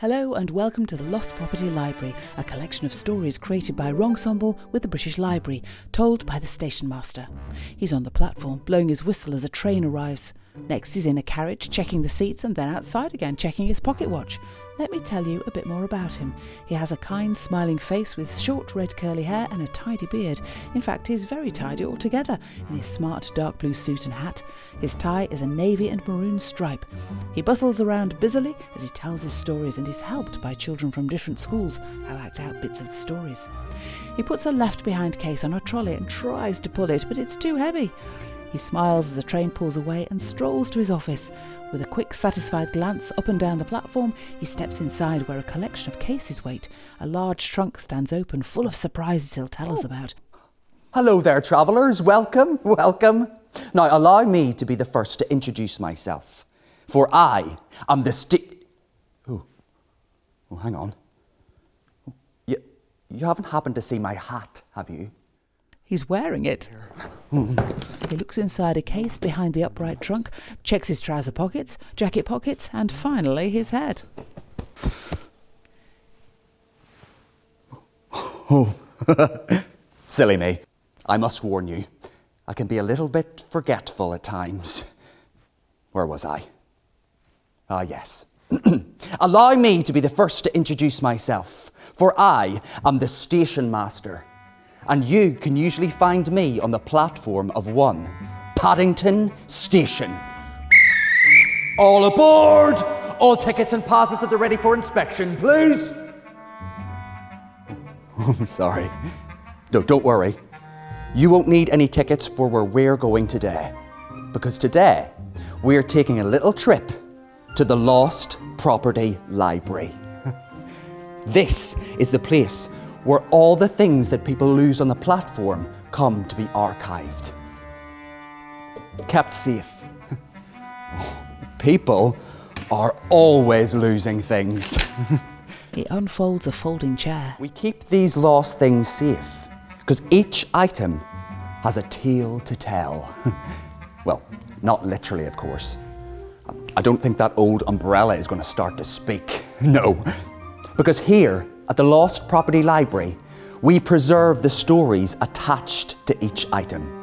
Hello and welcome to the Lost Property Library, a collection of stories created by Ronsemble with the British Library, told by the station master. He's on the platform, blowing his whistle as a train arrives. Next, he's in a carriage, checking the seats, and then outside again, checking his pocket watch. Let me tell you a bit more about him. He has a kind, smiling face with short red curly hair and a tidy beard. In fact, he's very tidy altogether in his smart dark blue suit and hat. His tie is a navy and maroon stripe. He bustles around busily as he tells his stories and is helped by children from different schools who act out bits of the stories. He puts a left behind case on a trolley and tries to pull it, but it's too heavy. He smiles as the train pulls away and strolls to his office. With a quick, satisfied glance up and down the platform, he steps inside where a collection of cases wait. A large trunk stands open, full of surprises he'll tell us oh. about. Hello there, travellers. Welcome, welcome. Now, allow me to be the first to introduce myself. For I am the sti- Oh, oh hang on. You, you haven't happened to see my hat, have you? He's wearing it. He looks inside a case behind the upright trunk, checks his trouser pockets, jacket pockets, and finally his head. Oh, silly me. I must warn you, I can be a little bit forgetful at times. Where was I? Ah, yes. Allow me to be the first to introduce myself, for I am the station master and you can usually find me on the platform of one, Paddington Station. All aboard! All tickets and passes that are ready for inspection, please! I'm sorry. No, don't worry. You won't need any tickets for where we're going today. Because today, we're taking a little trip to the Lost Property Library. this is the place where all the things that people lose on the platform come to be archived. Kept safe. people are always losing things. it unfolds a folding chair. We keep these lost things safe because each item has a tale to tell. well, not literally, of course. I don't think that old umbrella is going to start to speak. no. Because here, at the Lost Property Library, we preserve the stories attached to each item.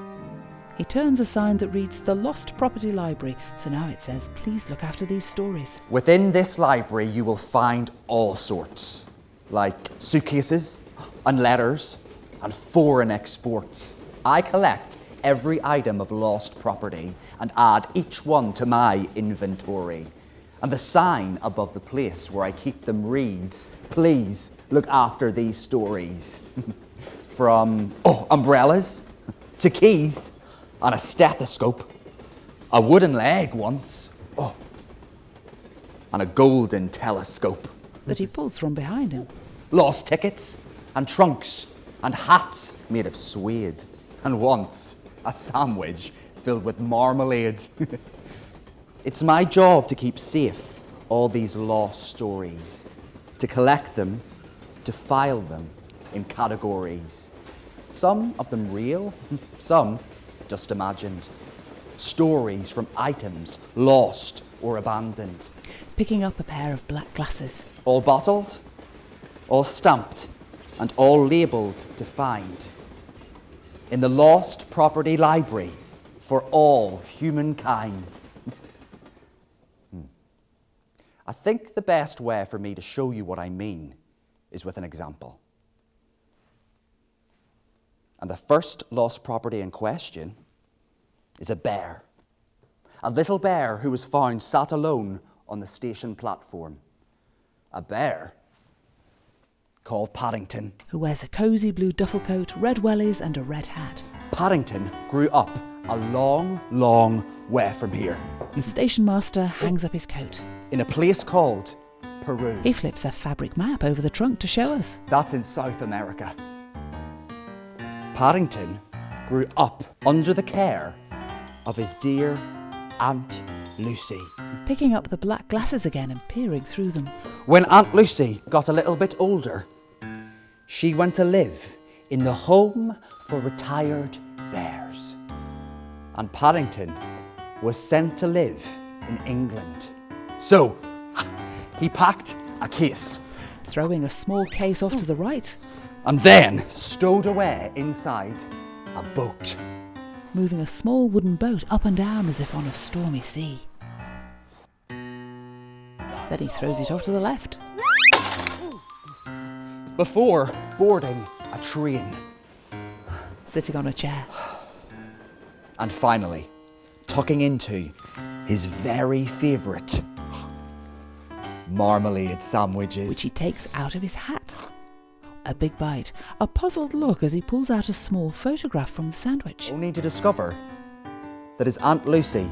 He turns a sign that reads The Lost Property Library, so now it says, Please look after these stories. Within this library, you will find all sorts, like suitcases and letters and foreign exports. I collect every item of lost property and add each one to my inventory. And the sign above the place where I keep them reads, Please look after these stories. From oh, umbrellas to keys and a stethoscope, a wooden leg once, oh, and a golden telescope. That he pulls from behind him. Lost tickets and trunks and hats made of suede, and once a sandwich filled with marmalade. it's my job to keep safe all these lost stories, to collect them to file them in categories. Some of them real, some just imagined. Stories from items lost or abandoned. Picking up a pair of black glasses. All bottled, all stamped, and all labelled to find. In the Lost Property Library for all humankind. hmm. I think the best way for me to show you what I mean is with an example. And the first lost property in question is a bear. A little bear who was found sat alone on the station platform. A bear called Paddington. Who wears a cosy blue duffel coat, red wellies, and a red hat. Paddington grew up a long, long way from here. The station master hangs up his coat. In a place called Peru. He flips a fabric map over the trunk to show us. That's in South America. Paddington grew up under the care of his dear Aunt Lucy. Picking up the black glasses again and peering through them. When Aunt Lucy got a little bit older, she went to live in the home for retired bears. And Paddington was sent to live in England. So, he packed a case, throwing a small case off to the right, and then stowed away inside a boat. moving a small wooden boat up and down as if on a stormy sea. Then he throws it off to the left, Before boarding a train. sitting on a chair. And finally, tucking into his very favourite marmalade sandwiches. which he takes out of his hat. A big bite, a puzzled look as he pulls out a small photograph from the sandwich. only to discover that his Aunt Lucy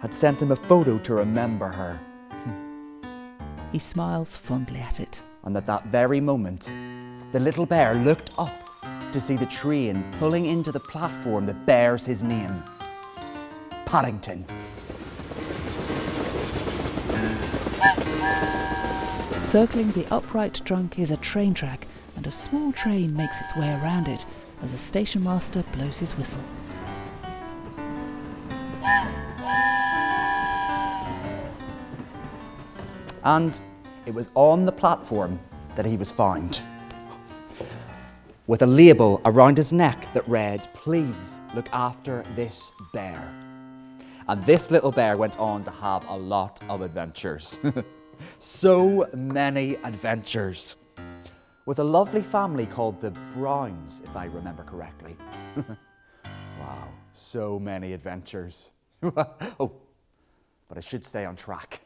had sent him a photo to remember her, He smiles fondly at it. and at that very moment, the little bear looked up to see the train pulling into the platform that bears his name Paddington. Circling the upright trunk is a train track, and a small train makes its way around it as the station master blows his whistle. And it was on the platform that he was found. With a label around his neck that read, Please look after this bear. And this little bear went on to have a lot of adventures. so many adventures. With a lovely family called the Browns, if I remember correctly. wow, so many adventures. oh, but I should stay on track.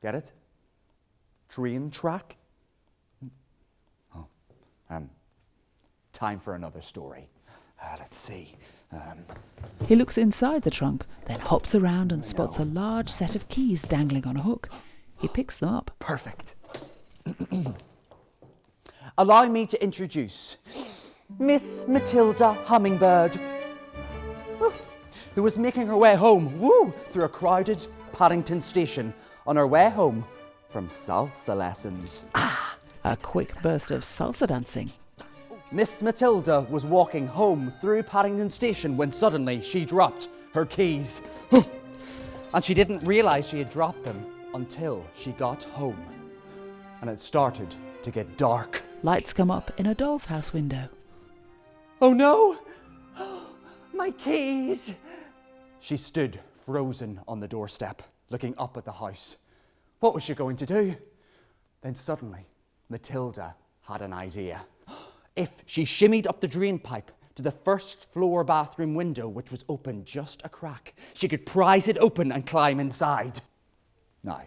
Get it? Train track? Oh, um, time for another story. Uh, let's see. Um, He looks inside the trunk, then hops around and spots a large set of keys dangling on a hook. He picks them up. perfect. Allow me to introduce Miss Matilda Hummingbird, who was making her way home, woo, through a crowded Paddington station on her way home from salsa lessons. Ah, A quick burst of salsa dancing. Miss Matilda was walking home through Paddington Station when suddenly she dropped her keys. and she didn't realise she had dropped them until she got home. And it started to get dark. Lights come up in a doll's house window. Oh no! My keys! She stood frozen on the doorstep, looking up at the house. What was she going to do? Then suddenly, Matilda had an idea. If she shimmied up the drain pipe to the first floor bathroom window, which was open just a crack, she could prise it open and climb inside. Now,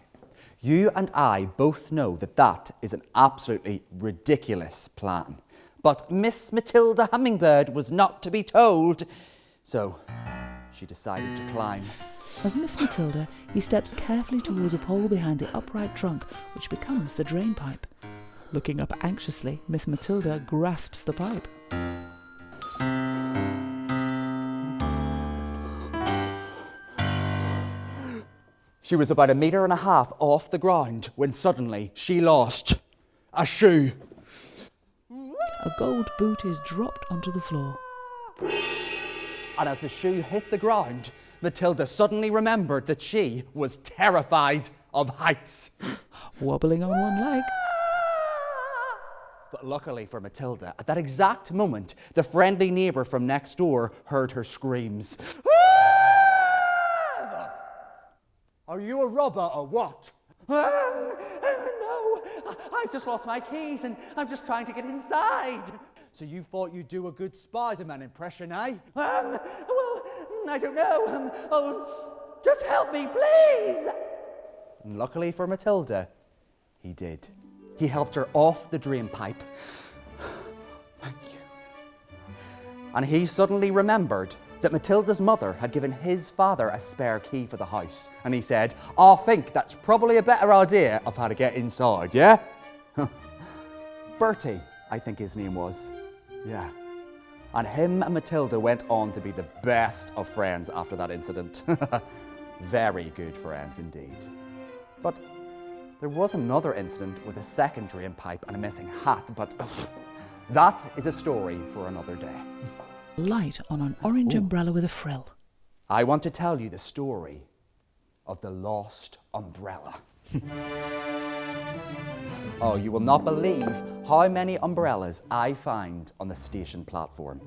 you and I both know that that is an absolutely ridiculous plan. But Miss Matilda Hummingbird was not to be told, so she decided to climb. As Miss Matilda, he steps carefully towards a pole behind the upright trunk, which becomes the drain pipe. Looking up anxiously, Miss Matilda grasps the pipe. She was about a metre and a half off the ground when suddenly she lost a shoe. A gold boot is dropped onto the floor. And as the shoe hit the ground, Matilda suddenly remembered that she was terrified of heights. Wobbling on one leg, But luckily for Matilda, at that exact moment, the friendly neighbour from next door heard her screams. "Ah! Are you a robber or what? Um, uh, no, I- I've just lost my keys and I'm just trying to get inside. So you thought you'd do a good Spider-Man impression, eh? Um, well, I don't know. Um, oh, just help me, please. And luckily for Matilda, he did. He helped her off the drain pipe. Thank you. And he suddenly remembered that Matilda's mother had given his father a spare key for the house. And he said, I think that's probably a better idea of how to get inside, yeah? Bertie, I think his name was. Yeah. And him and Matilda went on to be the best of friends after that incident. Very good friends indeed. But there was another incident with a second drain pipe and a missing hat, but that is a story for another day. Light on an orange umbrella with a frill. I want to tell you the story of the lost umbrella. Oh, you will not believe how many umbrellas I find on the station platform.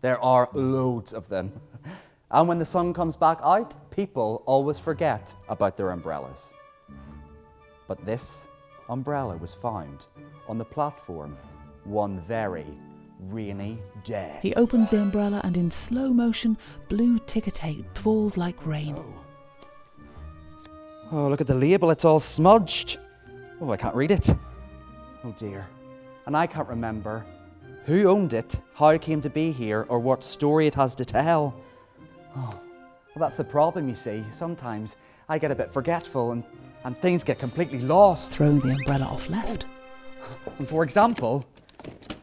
There are loads of them. And when the sun comes back out, people always forget about their umbrellas. But this umbrella was found on the platform one very rainy day. He opens the umbrella and in slow motion, blue ticker tape falls like rain. Oh. oh, look at the label, it's all smudged. Oh, I can't read it. Oh dear. And I can't remember who owned it, how it came to be here, or what story it has to tell. Oh, well, that's the problem, you see. Sometimes I get a bit forgetful and, and things get completely lost. Throwing the umbrella off left. And for example,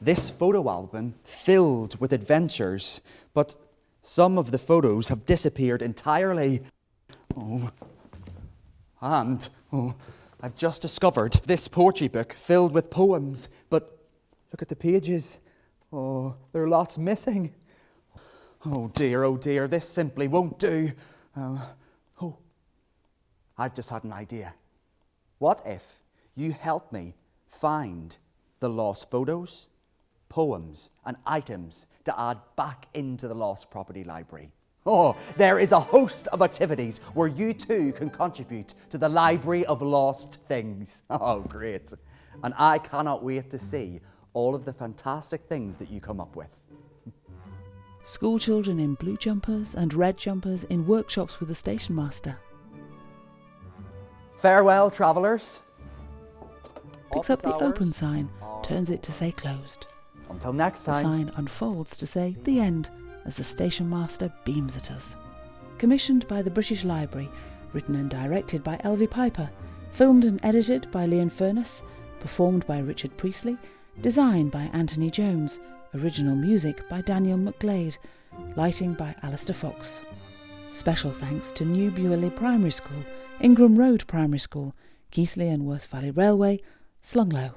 this photo album filled with adventures, but some of the photos have disappeared entirely. Oh. And oh, I've just discovered this poetry book filled with poems, but look at the pages. Oh, there are lots missing. Oh dear, oh dear, this simply won't do. Um, oh, I've just had an idea. What if you help me find the lost photos, poems, and items to add back into the Lost Property Library? Oh, there is a host of activities where you too can contribute to the Library of Lost Things. Oh, great. And I cannot wait to see all of the fantastic things that you come up with. School children in blue jumpers and red jumpers in workshops with the station master. Farewell, travellers. Picks up the open sign, turns it to say closed. Until next time. The sign unfolds to say the end as the station master beams at us. Commissioned by the British Library, written and directed by Elvie Piper, filmed and edited by Leon Furness, performed by Richard Priestley, designed by Anthony Jones, original music by Daniel McGlade, lighting by Alistair Fox. Special thanks to New Bewley Primary School, Ingram Road Primary School, Keighley and Worth Valley Railway, Slung Low.